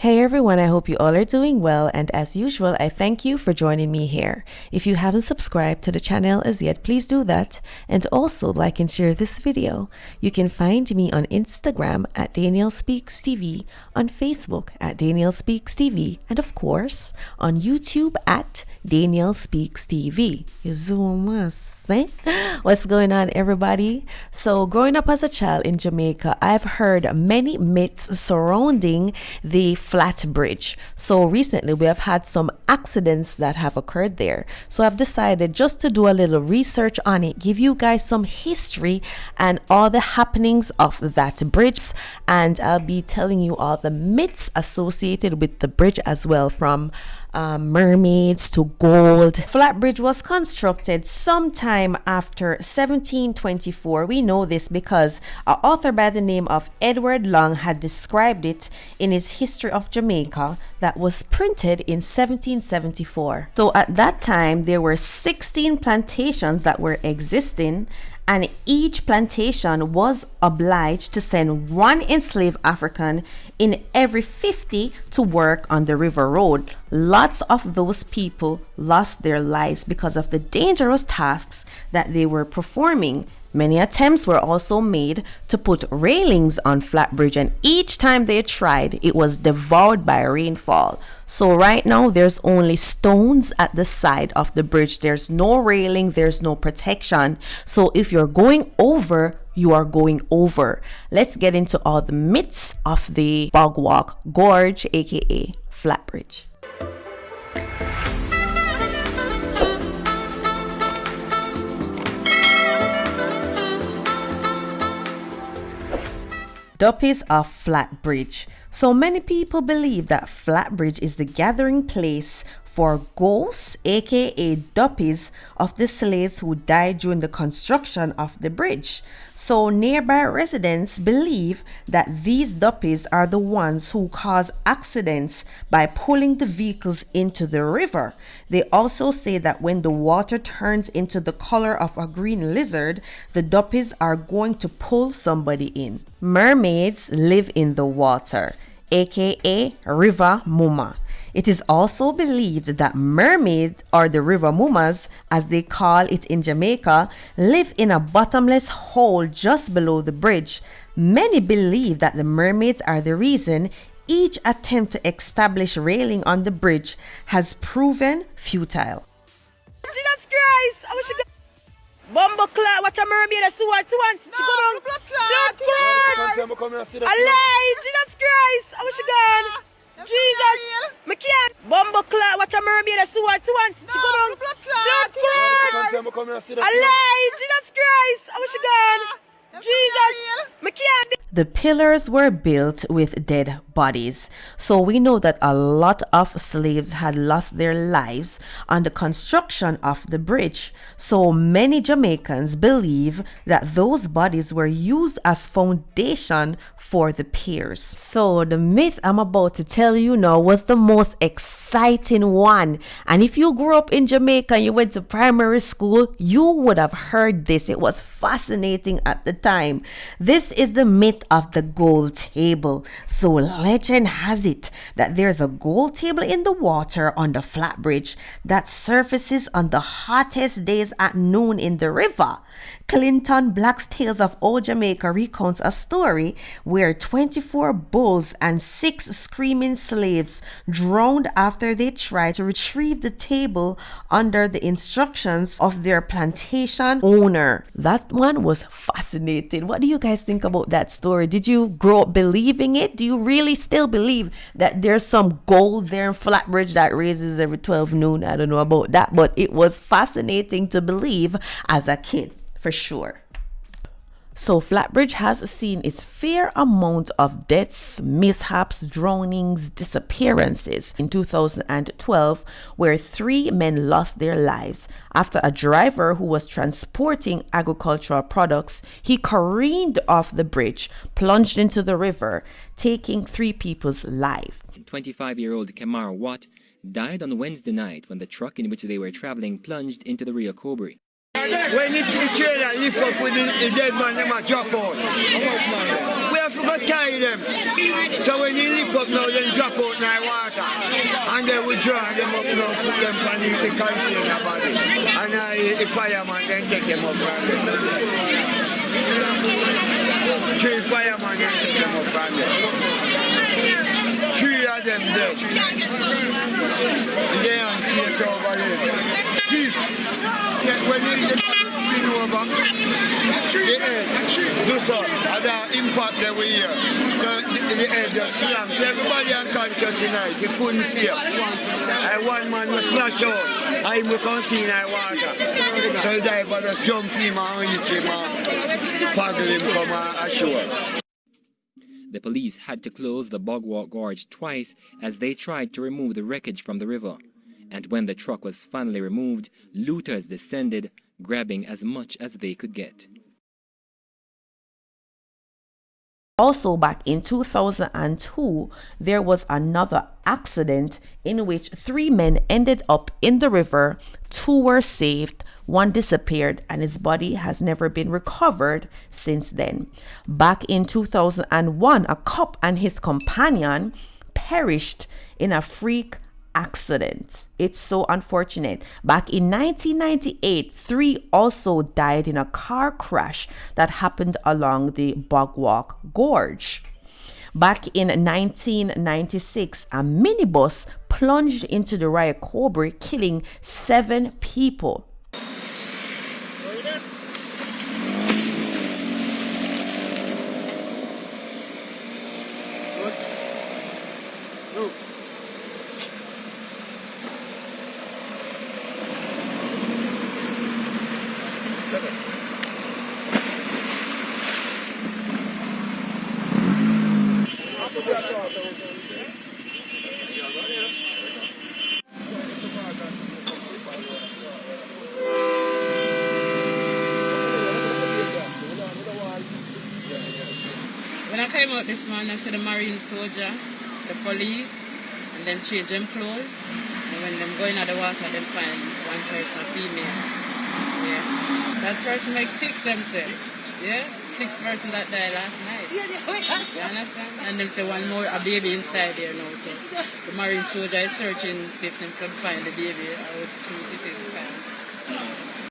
Hey everyone, I hope you all are doing well and as usual, I thank you for joining me here. If you haven't subscribed to the channel as yet, please do that and also like and share this video. You can find me on Instagram at Daniel Speaks TV, on Facebook at Daniel Speaks TV, and of course on YouTube at Daniel Speaks TV. You zoom us, eh? What's going on everybody? So growing up as a child in Jamaica, I've heard many myths surrounding the flat bridge. So recently we have had some accidents that have occurred there. So I've decided just to do a little research on it, give you guys some history and all the happenings of that bridge. And I'll be telling you all the myths associated with the bridge as well from um, mermaids to gold. Flatbridge was constructed sometime after 1724. We know this because an author by the name of Edward Long had described it in his History of Jamaica that was printed in 1774. So at that time, there were 16 plantations that were existing and each plantation was obliged to send one enslaved African in every 50 to work on the river road. Lots of those people lost their lives because of the dangerous tasks that they were performing. Many attempts were also made to put railings on Flatbridge, and each time they tried, it was devoured by rainfall. So, right now, there's only stones at the side of the bridge. There's no railing, there's no protection. So, if you're going over, you are going over. Let's get into all the myths of the Bog Walk Gorge, aka Flatbridge. Duppies of Flatbridge. So many people believe that Flatbridge is the gathering place for ghosts, aka duppies, of the slaves who died during the construction of the bridge. So nearby residents believe that these duppies are the ones who cause accidents by pulling the vehicles into the river. They also say that when the water turns into the color of a green lizard, the duppies are going to pull somebody in. Mermaids live in the water, aka River Muma. It is also believed that mermaids, or the river mumas, as they call it in Jamaica, live in a bottomless hole just below the bridge. Many believe that the mermaids are the reason each attempt to establish railing on the bridge has proven futile. Jesus Christ! I wish you Bumbo clot, watch a mermaid, a sword, one. No, she go down. Blood clot. Alive! Jesus Christ! I wish you gone. Jesus! Me Bumbo clot, watch a mermaid, a sword, to one. No, she go down. Blood clot. Blood clot. Alive! Jesus Christ! I wish you gone. Jesus! Can't. The pillars were built with dead bodies. So we know that a lot of slaves had lost their lives on the construction of the bridge. So many Jamaicans believe that those bodies were used as foundation for the piers. So the myth I'm about to tell you now was the most exciting one. And if you grew up in Jamaica and you went to primary school, you would have heard this. It was fascinating at the time. This is the myth of the gold table. So legend has it that there's a gold table in the water on the flat bridge that surfaces on the hottest days at noon in the river. Clinton Black's Tales of Old Jamaica recounts a story where 24 bulls and six screaming slaves drowned after they tried to retrieve the table under the instructions of their plantation owner. That one was fascinating. What do you guys think about that story? Did you grow up believing it? Do you really still believe that there's some gold there in Flatbridge that raises every 12 noon? I don't know about that, but it was fascinating to believe as a kid for sure. So Flatbridge has seen its fair amount of deaths, mishaps, drownings, disappearances. In 2012, where three men lost their lives after a driver who was transporting agricultural products, he careened off the bridge, plunged into the river, taking three people's lives. 25-year-old Kamar Watt died on Wednesday night when the truck in which they were traveling plunged into the Rio Cobre. When the trailer lift up with the, dead man, them a drop out. We have to tie them. So when you lift up now, then drop out in the water. And then we draw them up now, put them on in the container body. And uh, the fireman then take them up from there. Three firemen then take them up from there. Three of them dead. And they are over there. Chief, over, the head, before, and the impact that we hear. So the, the head just slammed. Everybody unconscious tonight, you couldn't it. And one man was flash out, he can't see in water. So the diver just jump him and reach him and paddle him come ashore. The police had to close the Bogwalk Gorge twice as they tried to remove the wreckage from the river. And when the truck was finally removed, looters descended, grabbing as much as they could get. Also, back in 2002, there was another accident in which three men ended up in the river. Two were saved, one disappeared, and his body has never been recovered since then. Back in 2001, a cop and his companion perished in a freak accident. It's so unfortunate. Back in 1998, three also died in a car crash that happened along the Bogwalk Gorge. Back in 1996, a minibus plunged into the Rio Cobre, killing seven people. When I came out this morning, I saw the marine soldier, the police, and then change them clothes. And when them going out the water, them find one person, female. Yeah. That person makes six themselves. Yeah? Six person that died last night. You understand? And them say one more, a baby inside there now. So the marine soldier is searching see if them can find the baby. I would choose if they can.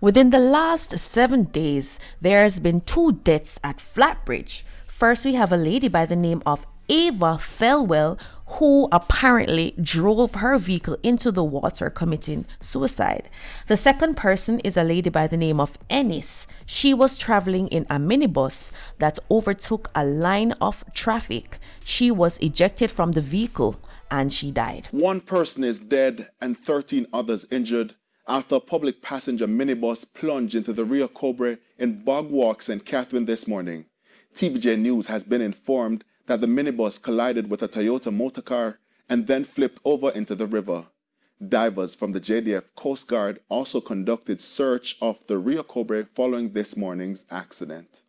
Within the last seven days, there has been two deaths at Flatbridge. First, we have a lady by the name of Ava Thelwell who apparently drove her vehicle into the water committing suicide. The second person is a lady by the name of Ennis. She was traveling in a minibus that overtook a line of traffic. She was ejected from the vehicle and she died. One person is dead and 13 others injured after a public passenger minibus plunged into the Rio Cobre in Bogwalk, St. Catherine this morning. TVJ News has been informed that the minibus collided with a Toyota motorcar and then flipped over into the river. Divers from the JDF Coast Guard also conducted search of the Rio Cobre following this morning's accident.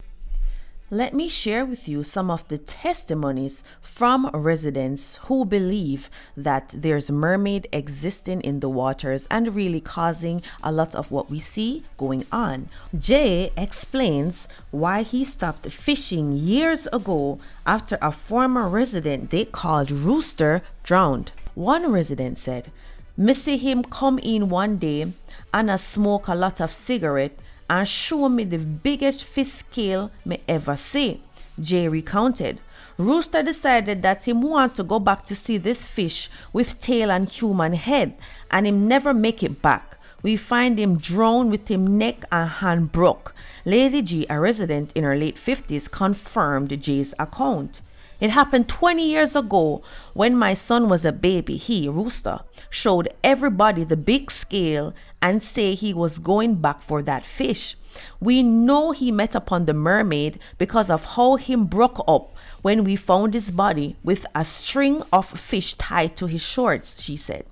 Let me share with you some of the testimonies from residents who believe that there's mermaid existing in the waters and really causing a lot of what we see going on. Jay explains why he stopped fishing years ago after a former resident they called Rooster drowned. One resident said, "Me see him come in one day and I smoke a lot of cigarette and show me the biggest fish scale me ever see. Jay recounted. Rooster decided that him want to go back to see this fish with tail and human head and him never make it back. We find him drowned with him neck and hand broke. Lady G, a resident in her late 50s, confirmed Jay's account. It happened 20 years ago when my son was a baby. He, Rooster, showed everybody the big scale and say he was going back for that fish. We know he met upon the mermaid because of how him broke up when we found his body with a string of fish tied to his shorts, she said.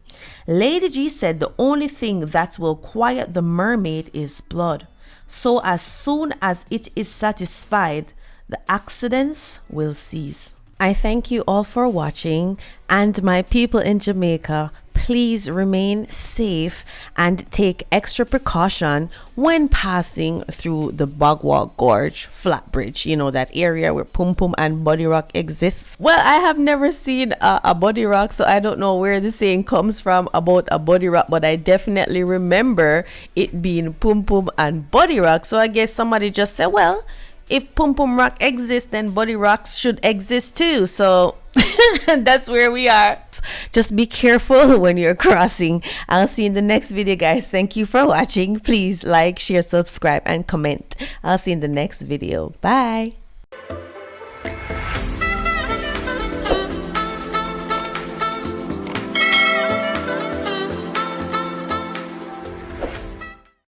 Lady G said the only thing that will quiet the mermaid is blood. So as soon as it is satisfied, the accidents will cease. I thank you all for watching and my people in Jamaica, please remain safe and take extra precaution when passing through the Bogwalk Gorge flat bridge. You know, that area where Pum Pum and Body Rock exists. Well, I have never seen a, a Buddy Rock, so I don't know where the saying comes from about a Body Rock, but I definitely remember it being Pum Pum and Body Rock. So I guess somebody just said, well, if Pum Pum Rock exists, then Body Rocks should exist too. So that's where we are. Just be careful when you're crossing. I'll see you in the next video, guys. Thank you for watching. Please like, share, subscribe, and comment. I'll see you in the next video. Bye.